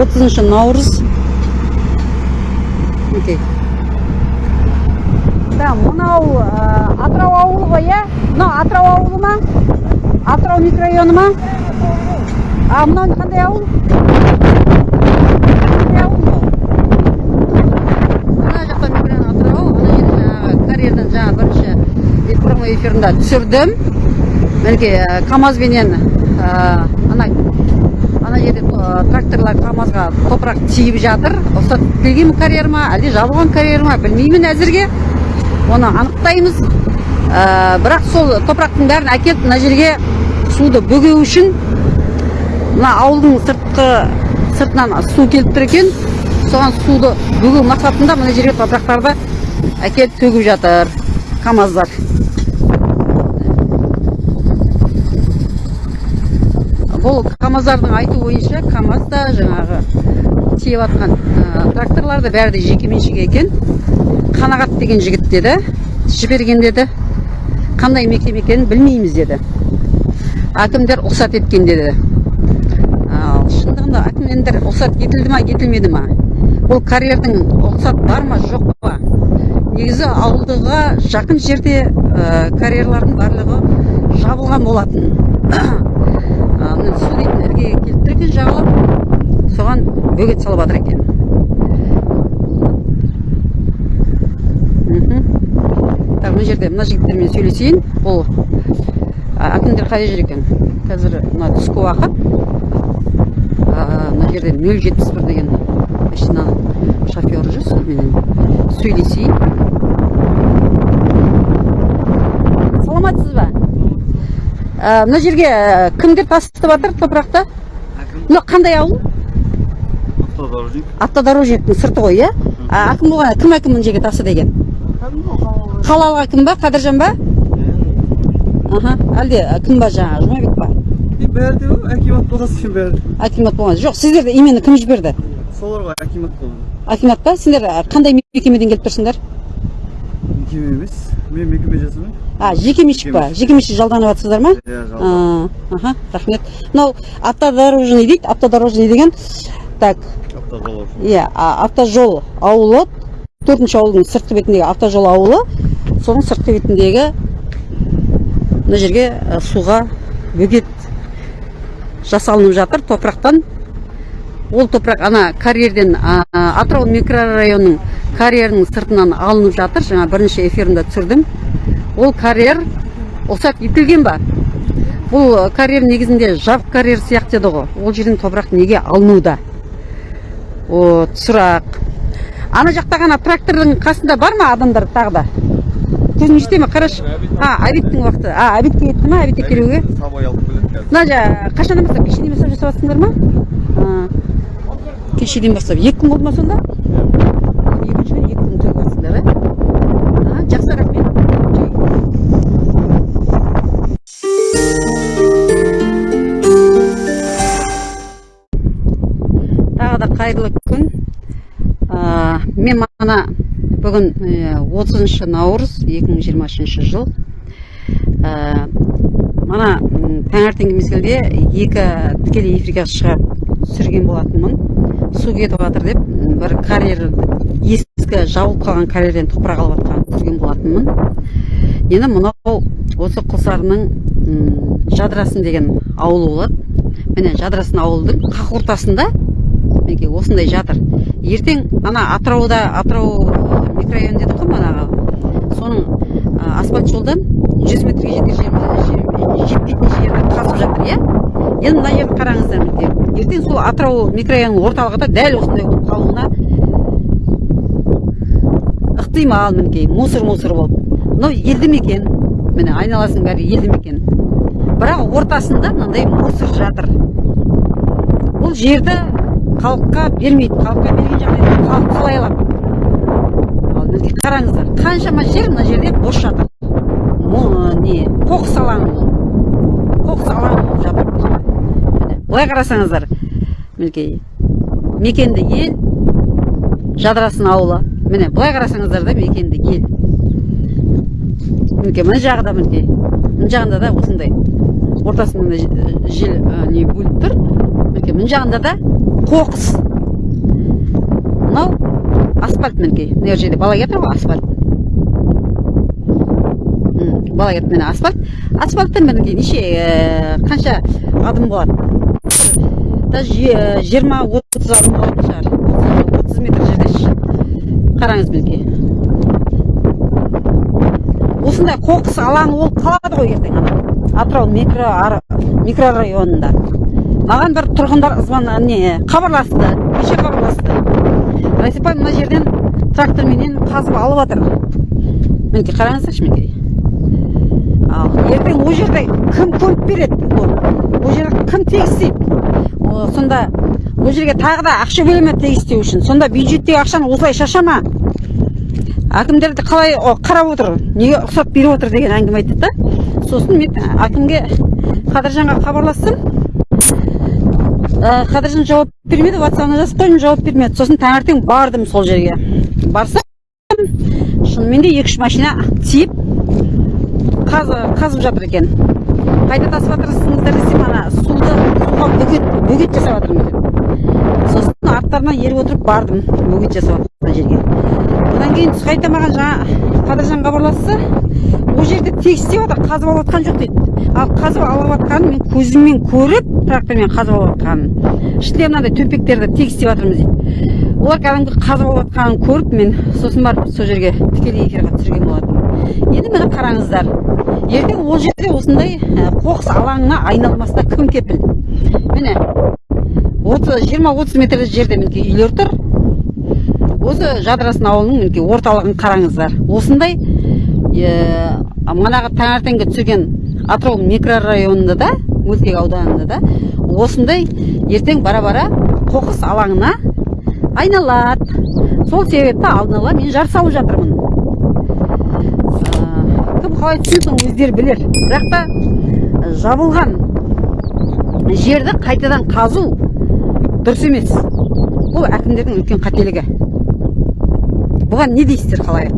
отызыншы наурыз мінекей да мынау атырау ауылы ғой иә мынау атырау ауылы ма атырау микрорайоны ма а мынау қандай ауыл қандай ауыл мынау мына жақта микрорайон атырау ана жерде жаңағы карьерден жаңа бірінші прямой эфирінде түсірдім мінекей камазбенен ана ана жерде ә, тракторлар камазға топырақ тиіп жатыр. Рұқсат етілген карьер ма әлде жабылған карьер ма білмеймін әзірге. Оны анықтаймыз. Ә, бірақ сол топырақтың бәрін әкеліп мына жерге суды бөгеу үшін мына ауылдың сыртқы сыртынан су келіп тұр екен. Соған суды бөгеу мақсатында мына жерге топырақтарды әкеліп төгіп жатыр камаздар. Бұл камаздардың айтуы бойынша камаз да жаңағы тиеп жатқан ә, тракторлар да бәрі де жекеменшік екен. Қанағат деген жігіт деді жіберген деді. Қандай мекеме екенін білмейміз деді. Әкімдер рұқсат еткен деді. Ал шындығында әкімдер рұқсат етілді ма етілмеді ма? Бұл карьердің рұқсат бар ма жоқ па? Негізі ауылдыға жақын жерде ә, карьерлардың барлығы жабылған болатын. Дейтін іргеге келіп тұр екен жағалап соған бөгет салып жатыр екен. Так мына жерде мына жігіттермен сөйлесейін. Бұл әкімдер қай жер екен? Қазір мына түскі уақыт. Мына жерде нөл жетпіс бір деген машинаның шофері жүр. Сонымен сөйлесейін саламатсыз ба Ә, мына жерге ә, кімдер тастап жатыр топырақты мынау қандай ауыл? Автодорожник. Автодорожниктің сырты ғой иә? А, әкім болған кім әкім мына жерге тастады екен? Қалалық әкім ба қадыржан ба? Аха әлде кім ба жаңағы жұмабек па? Бәрі акимат болғасы үшін бәрі. Акимат болған. Жоқ сіздерді именно кім жіберді? Солар ғой акимат болды акимат па? Сендер қандай мекемеден келіп тұрсыңдар? Мекеме емес. Мен мекеме жасамаймын а жекеменшік па? Жекеменшік жалданып жатсыздар ма? Иә аха рахмет. Мынау автодорожный дейді автодорожный деген. Так. Автожолаушы иә а- автожол ауылы төртінші ауылдың сыртқы бетіндегі автожол ауылы соның сыртқы бетіндегі мына жерге суға бөгет жасалынып жатыр. Топырақтан ол топырақ ана карьерден а, атырау микрорайонының карьерінің сыртынан алынып жатыр. Жаңа бірінші эфирінде түсірдім. Ол карьер рұқсат етілген ба? Бұл карьер негізінде жабық карьер сияқты еді ғой. Ол жерден топырақ неге алынуда? Вот сұрақ ана жақта ғана трактордың қасында бар ма адамдар тағы да? Көзің жете ме? Қарашы. А обедтің уақыты. А обедке кетті ма? Обедке келуге сабай алып келеді қазір. Мына жа қашаннан бастап кешеден бастап жасап жатсыңдар ма кешеден бастап екі күн болды ма сонда? Бүгін 30 наурыз 2023 жыл. Ә, мана таңертеңгі мезгілде екі тікелей эфирге шығып түсірген болатынмын. Су кетіп жатыр деп бір карьер ескі жабылып қалған карьерден топырақ алып жатқанын түсірген болатынмын. Енді мынау осы құлсарының жадырасын деген ауылы болады міне жадырасын ауылдың қақ ортасында мінекей осындай жатыр. Ертең ана атырауда атырау ә, микрорайон дедік қой манағы соның ә, асфальт жолдан 100 метрге жетер жетпейтін жерді қазып жатыр иә? Енді мына жерді қараңыздар мінекей ертең сол атырау микрорайонының орталығы да дәл осындай болып қалуына ықтимал мінекей мусор мусор болып. Мынау елді мекен. Міне айналасының бәрі елді мекен. Бірақ ортасында мынандай мусор жатыр. Бұл жерді халыққа бермейді халыққа берген жағдайда халық қалай алады? Ал мінекей қараңыздар қаншама жер мына жерде бос жатыр не? Қоқыс алаңы. Қоқыс алаңы болып жатыр. Былай қарасаңыздар мінекей мекенді ел жадырасын ауылы. Міне былай қарасаңыздар да мекенді ел. Мінекей мына жағы да мінекей. Мына жағында да осындай ортасында жел не бөліп тұр. Мінекей мына жағында да қоқыс. Мынау асфальт мінекей. Мына жерде бала кетір ғой асфальт. Бала кетір міне асфальт. Асфальттан мінекей неше ә, қанша адым болады? Даже же- жиырма отыз адым болатын шығар. Отыз метр жерде қараңыз мінекей. Осындай қоқыс алаңы болып қалады ғой ертең ана атырау микро микрорайонында. Маған бір тұрғындар звон не хабарласты неше хабарласты. Райсапай мына жерден тракторменен қазып алып жатыр мінекей қараңыздаршы мінекей. Ал ертең ол жерде кім көміп береді? Ол жерге кім тегіс істейді О, сонда ол жерге тағы да ақша бөле ме тегіс істеу үшін. Сонда бюджеттегі ақшаны осылай шашама. Әкімдерді қалай қарап отыр неге рұқсат беріп отыр деген әңгіме айтты да. Сосын мен әкімге қадыржанға хабарластым қадыржан жауап бермеді ватсабына жазып қойдым жауап бермеді сосын таңертең бардым сол жерге. Барсам шынымен де екі үш машина тиіп қазы- қазып жатыр екен. Қайда тасып жатырсыңыздар десем ана суды суға бөгет бөгет жасап жатырмыз деп сосын арттарынан еріп отырып бардым бөгет жасап жатқан жерге. Одан кейін түсқайта маған жаңа қадыржан хабарласса ол жерде тегіс істеп жатыр қазып алып жатқан жоқ дейді. Ал қазып алып жатқанын мен көзіммен көріп трактормен қазып алып жатқанын ішінде мынандай төмпектерді тегіс істеп жатырмыз дейді. Олар кәдімгі қазып алып жатқанын көріп мен сосын барып сол жерге тікелей эфирға түсірген болатынмын. Енді міне қараңыздар ертең ол жерде осындай ә, қоқыс алаңына айналмасына кім кепіл? Міне отыз жиырма отыз метр жерде мінекей үйлер тұр. Осы жадырасын ауылының мінекей орталығын қараңыздар. Осындай е, манағы таңертеңгі түсірген атырау микрорайонында да мөлтек ауданында да осындай ертең бара бара қоқыс алаңына айналады. Сол себепті алдын ала мен жар салып жатырмын. Ә, кім қалай түсінсін өздері білер. Бірақ та ә, жабылған жерді қайтадан қазу дұрыс емес. Бұл әкімдердің үлкен қателігі. Бұған не дейсіздер қалай